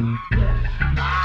Yeah.